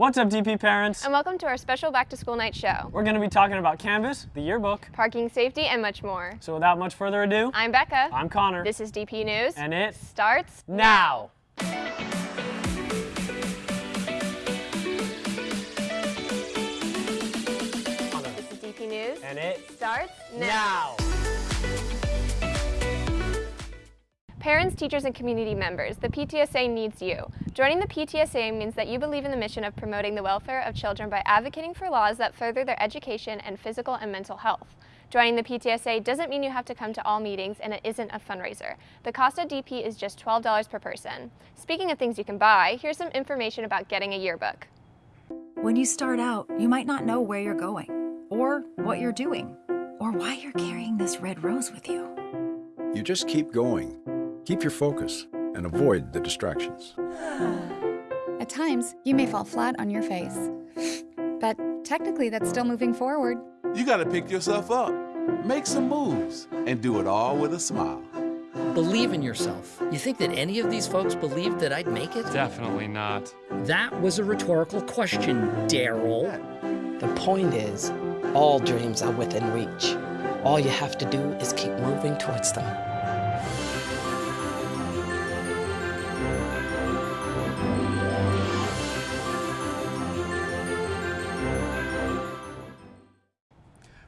What's up, DP parents? And welcome to our special back to school night show. We're going to be talking about Canvas, the yearbook, parking safety, and much more. So without much further ado, I'm Becca. I'm Connor. This is DP News. And it starts now. This is DP News. And it starts now. now. Parents, teachers, and community members, the PTSA needs you. Joining the PTSA means that you believe in the mission of promoting the welfare of children by advocating for laws that further their education and physical and mental health. Joining the PTSA doesn't mean you have to come to all meetings and it isn't a fundraiser. The cost of DP is just $12 per person. Speaking of things you can buy, here's some information about getting a yearbook. When you start out, you might not know where you're going, or what you're doing, or why you're carrying this red rose with you. You just keep going. Keep your focus and avoid the distractions. At times, you may fall flat on your face. But technically, that's still moving forward. You gotta pick yourself up, make some moves, and do it all with a smile. Believe in yourself. You think that any of these folks believed that I'd make it? Definitely not. That was a rhetorical question, Daryl. The point is, all dreams are within reach. All you have to do is keep moving towards them.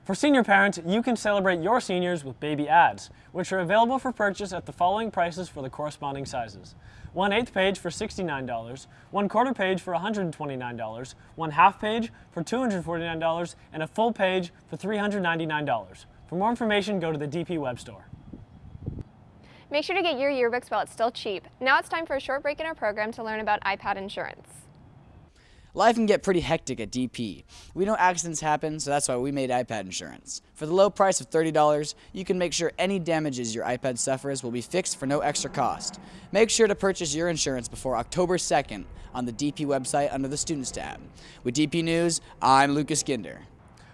For senior parents, you can celebrate your seniors with baby ads, which are available for purchase at the following prices for the corresponding sizes. One eighth page for $69, one quarter page for $129, one half page for $249, and a full page for $399. For more information, go to the DP web store. Make sure to get your yearbooks while it's still cheap. Now it's time for a short break in our program to learn about iPad insurance. Life can get pretty hectic at DP. We know accidents happen, so that's why we made iPad insurance. For the low price of $30, you can make sure any damages your iPad suffers will be fixed for no extra cost. Make sure to purchase your insurance before October 2nd on the DP website under the Students tab. With DP News, I'm Lucas Ginder.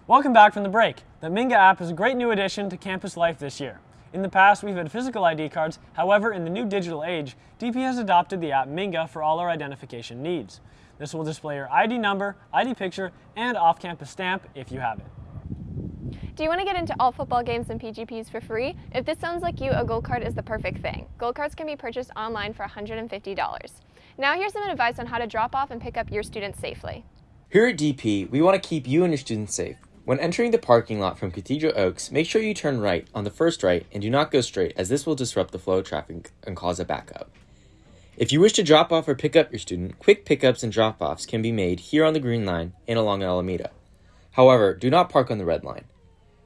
Welcome back from the break. The Minga app is a great new addition to campus life this year. In the past, we've had physical ID cards. However, in the new digital age, DP has adopted the app Minga for all our identification needs. This will display your ID number, ID picture, and off-campus stamp if you have it. Do you want to get into all football games and PGPs for free? If this sounds like you, a Gold Card is the perfect thing. Gold Cards can be purchased online for $150. Now here's some advice on how to drop off and pick up your students safely. Here at DP, we want to keep you and your students safe. When entering the parking lot from Cathedral Oaks, make sure you turn right on the first right and do not go straight as this will disrupt the flow of traffic and cause a backup. If you wish to drop off or pick up your student, quick pickups and drop offs can be made here on the Green Line and along Alameda. However, do not park on the Red Line.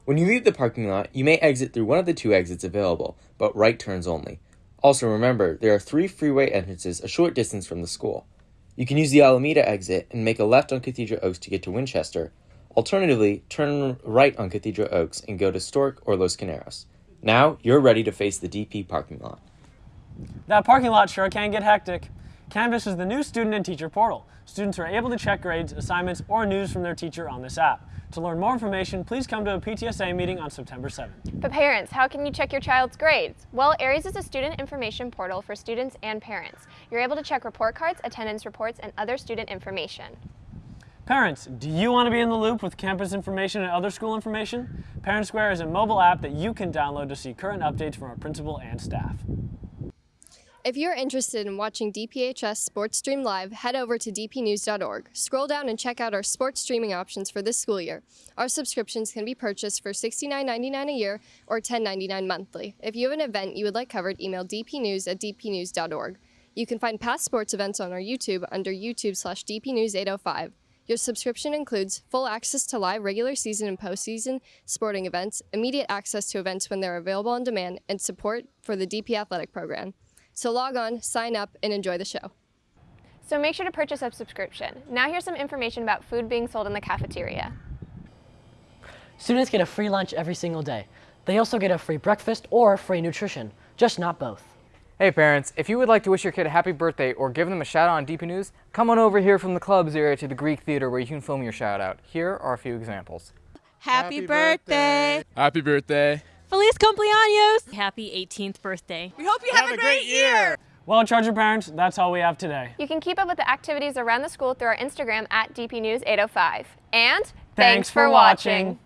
When you leave the parking lot, you may exit through one of the two exits available, but right turns only. Also remember, there are three freeway entrances a short distance from the school. You can use the Alameda exit and make a left on Cathedral Oaks to get to Winchester. Alternatively, turn right on Cathedral Oaks and go to Storke or Los Carneros. Now, you're ready to face the DP parking lot. That parking lot sure can get hectic. Canvas is the new student and teacher portal. Students are able to check grades, assignments, or news from their teacher on this app. To learn more information, please come to a PTSA meeting on September 7th. But parents, how can you check your child's grades? Well, Aeries is a student information portal for students and parents. You're able to check report cards, attendance reports, and other student information. Parents, do you want to be in the loop with campus information and other school information? Parent Square is a mobile app that you can download to see current updates from our principal and staff. If you're interested in watching DPHS Sports Stream Live, head over to dpnews.org. Scroll down and check out our sports streaming options for this school year. Our subscriptions can be purchased for $69.99 a year or $10.99 monthly. If you have an event you would like covered, email dpnews at dpnews.org. You can find past sports events on our YouTube under YouTube slash dpnews805. Your subscription includes full access to live regular season and postseason sporting events, immediate access to events when they're available on demand, and support for the DP Athletic Program. So log on, sign up, and enjoy the show. So make sure to purchase a subscription. Now here's some information about food being sold in the cafeteria. Students get a free lunch every single day. They also get a free breakfast or free nutrition, just not both. Hey parents, if you would like to wish your kid a happy birthday or give them a shout out on DP News, come on over here from the clubs area to the Greek Theater where you can film your shout out. Here are a few examples. Happy, happy birthday. Happy birthday. Feliz cumpleaños! Happy 18th birthday. We hope you have, have a, great, great year. Well, Charger parents, that's all we have today. You can keep up with the activities around the school through our Instagram at DP News 805. And Thanks for watching.